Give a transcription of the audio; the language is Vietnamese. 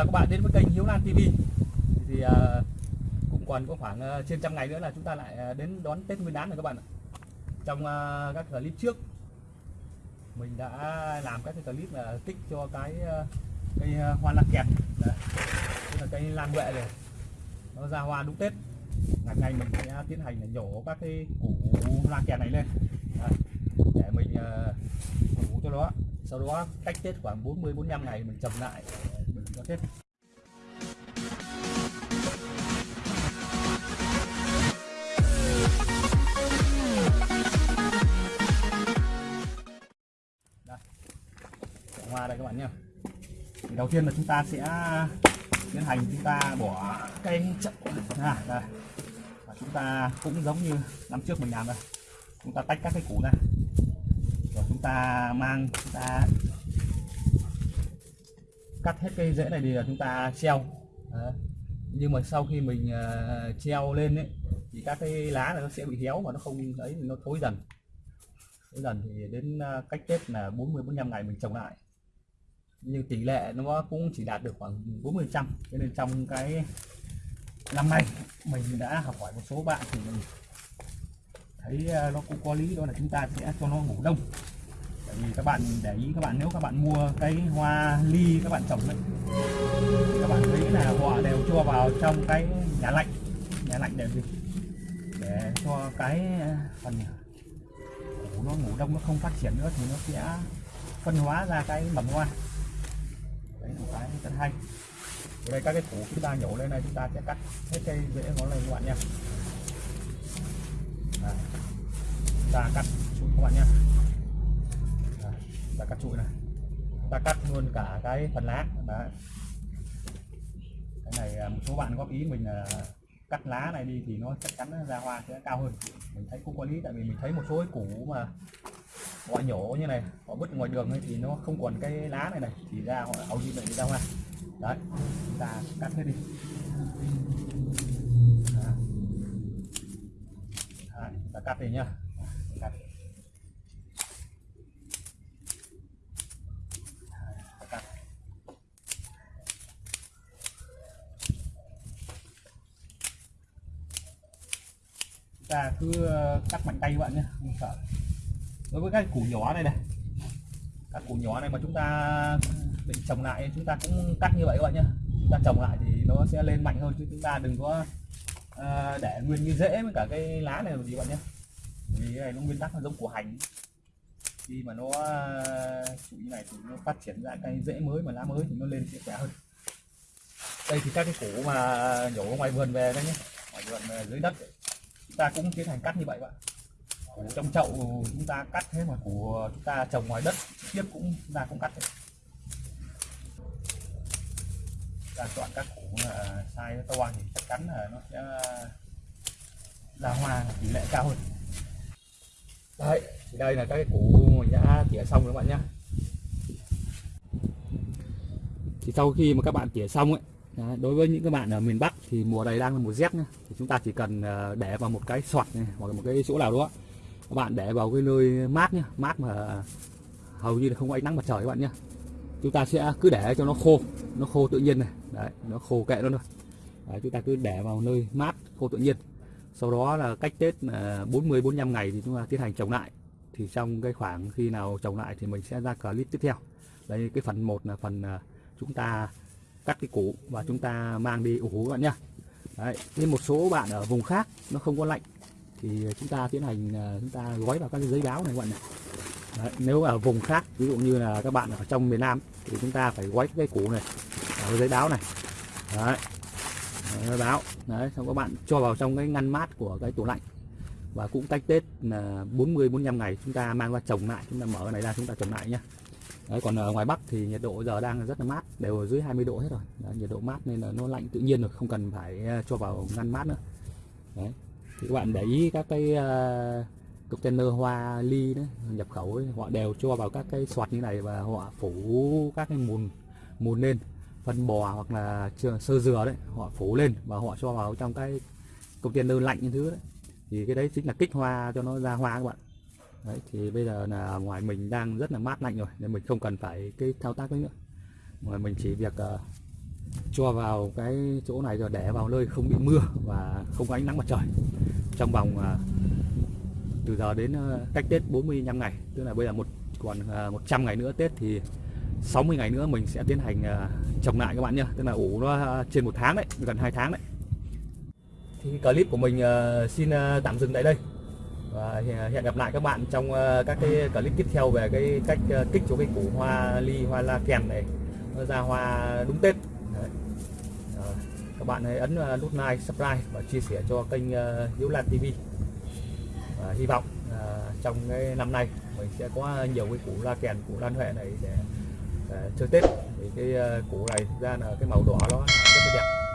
chào các bạn đến với kênh Hiếu Lan TV thì uh, cũng còn có khoảng uh, trên trăm ngày nữa là chúng ta lại uh, đến đón Tết Nguyên đán rồi các bạn ạ. Trong uh, các clip trước mình đã làm các cái clip là kích cho cái uh, cây uh, hoa lan kẹt. Đấy. là cây lan huệ này nó ra hoa đúng Tết. Ngày nay mình sẽ tiến hành là nhổ các cái củ lan kẹt này lên. Đấy. để mình uh, cho nó sau đó cách Tết khoảng 40 45 ngày mình trồng lại chết đây hoa đây các bạn nhé thì đầu tiên là chúng ta sẽ tiến hành chúng ta bỏ cây chậu. Ra đây. Và chúng ta cũng giống như năm trước mình làm đây. Chúng ta tách các cái củ ra. Rồi chúng ta mang, chúng ta cắt hết cây rễ này thì là chúng ta treo. Đấy. nhưng mà sau khi mình uh, treo lên ấy thì các cái lá này nó sẽ bị héo và nó không ấy thì nó thối dần. Thối dần thì đến uh, cách tết là 40 45 ngày mình trồng lại. Nhưng tỷ lệ nó cũng chỉ đạt được khoảng 40 trăm. Cho nên trong cái năm nay mình đã học hỏi một số bạn thì mình thấy uh, nó cũng có lý đó là chúng ta sẽ cho nó ngủ đông tại vì các bạn để ý các bạn nếu các bạn mua cái hoa ly các bạn trồng ấy các bạn thấy là họ đều cho vào trong cái nhà lạnh nhà lạnh để gì? Để cho cái à, phần củ nó ngủ đông nó không phát triển nữa thì nó sẽ phân hóa ra cái mầm hoa. Đấy là cái rất hay. Ở đây các cái củ chúng ta nhổ lên này chúng ta sẽ cắt hết cây rễ nó lên các bạn nha à, chúng ta cắt xuống các bạn nha các cắt này. Ta cắt luôn cả cái phần lá. Đấy cái này à, một số bạn góp ý mình là cắt lá này đi thì nó chắc chắn ra hoa sẽ cao hơn. Mình thấy cũng có lý tại vì mình thấy một số cái củ mà họ nhổ như này họ bứt ngoài đường ấy thì nó không còn cái lá này này thì ra họ hầu như vậy ra hoa. Đấy chúng ta cắt hết đi. Đấy. Đấy, ta cắt đi nhá cắt ta cứ ờ, cắt mạnh tay các bạn nhé, không sợ. Đối với các củ nhỏ này này, các củ nhỏ này mà chúng ta định trồng lại, chúng ta cũng cắt như vậy các bạn nhé. Chúng ta trồng lại thì nó sẽ lên mạnh hơn chứ chúng ta đừng có ờ, để nguyên như rễ với cả cái lá này làm gì các bạn nhé. Vì cái này nó nguyên tắc là giống củ hành. Khi mà nó ờ, chủ như này thì nó phát triển ra cái rễ mới mà lá mới thì nó lên sẽ khỏe hơn. Đây thì các cái củ mà nhổ ngoài vườn về đây nhé, ngoài vườn dưới đất ấy ta cũng tiến hành cắt như vậy bạn trong chậu chúng ta cắt thế mà của chúng ta trồng ngoài đất, tiếp cũng chúng ta cũng cắt thế. ta chọn các củ là to thì chắc chắn là nó sẽ ờ, ra hoa, tỷ lệ cao hơn. Đấy, thì đây là các cái củ mình đã tỉa xong các bạn nhé thì sau khi mà các bạn tỉa xong ấy Đấy, đối với những các bạn ở miền Bắc thì mùa này đang là mùa rét nhá. Thì chúng ta chỉ cần ờ, để vào một cái sọt này hoặc là một cái chỗ nào đó. Các bạn để vào cái nơi mát nhá mát mà hầu như là không có ánh nắng mặt trời các bạn nhé chúng ta sẽ cứ để cho nó khô nó khô tự nhiên này. Đấy nó khô kệ nó thôi. Đấy, chúng ta cứ để vào nơi mát khô tự nhiên. Sau đó là cách Tết là 40 45 ngày thì chúng ta tiến hành trồng lại. Thì trong cái khoảng khi nào trồng lại thì mình sẽ ra clip tiếp theo. Đây cái phần một là phần ờ, chúng ta cắt cái củ và chúng ta mang đi ủ các bạn nhá. Đấy, nên một số bạn ở vùng khác nó không có lạnh thì chúng ta tiến hành à, chúng ta gói vào các cái giấy báo này các bạn này. Đấy, nếu ở vùng khác ví dụ như là các bạn ở trong miền Nam thì chúng ta phải gói cái củ này vào giấy báo này. Đấy, giấy báo. Đấy xong các bạn cho vào trong cái ngăn mát của cái tủ lạnh. Và cũng cách Tết là 40 45 ngày chúng ta mang ra trồng lại chúng ta mở cái này ra chúng ta trồng lại nhá. Đấy, còn ở ngoài Bắc thì nhiệt độ giờ đang rất là mát đều ở dưới 20 độ hết rồi. Đấy, nhiệt độ mát nên là nó lạnh tự nhiên rồi không cần phải ờ, cho vào ngăn mát nữa. Đấy. thì các bạn để ý các cái uh, container hoa ly đấy nhập khẩu ấy, họ đều cho vào các cái soạt như này và họ phủ các cái mùn mùn lên phân bò hoặc là sơ dừa đấy họ phủ lên và họ cho vào trong cái container lạnh như thứ đấy. Thì cái đấy chính là kích hoa cho nó ra hoa các bạn đấy thì bây giờ là ngoài mình đang rất là mát lạnh rồi nên mình không cần phải cái thao tác đấy nữa. Mà mình chỉ việc uh, cho vào cái chỗ này rồi để vào nơi không bị mưa và không có ánh nắng mặt trời. Trong vòng uh, từ giờ đến uh, cách Tết 45 ngày tức là bây giờ một còn uh, 100 ngày nữa Tết thì 60 ngày nữa mình sẽ tiến hành uh, trồng lại các bạn nhé tức là ủ nó trên một tháng đấy gần hai tháng đấy. Thì clip của mình uh, xin uh, tạm dừng tại đây và hẹn gặp lại các bạn trong ờ, các cái clip tiếp theo về cái cách ờ, kích cho cái củ hoa ly hoa la kèn này. Nó ra hoa đúng Tết. Đấy. Các bạn hãy ấn ờ, nút like, subscribe và chia sẻ cho kênh Hiếu Lan TV và hy vọng à, trong cái năm nay mình sẽ có nhiều cái củ la kèn, củ lan huệ này để, để chơi Tết. Thì cái củ này thực ra là cái màu đỏ nó rất là đẹp.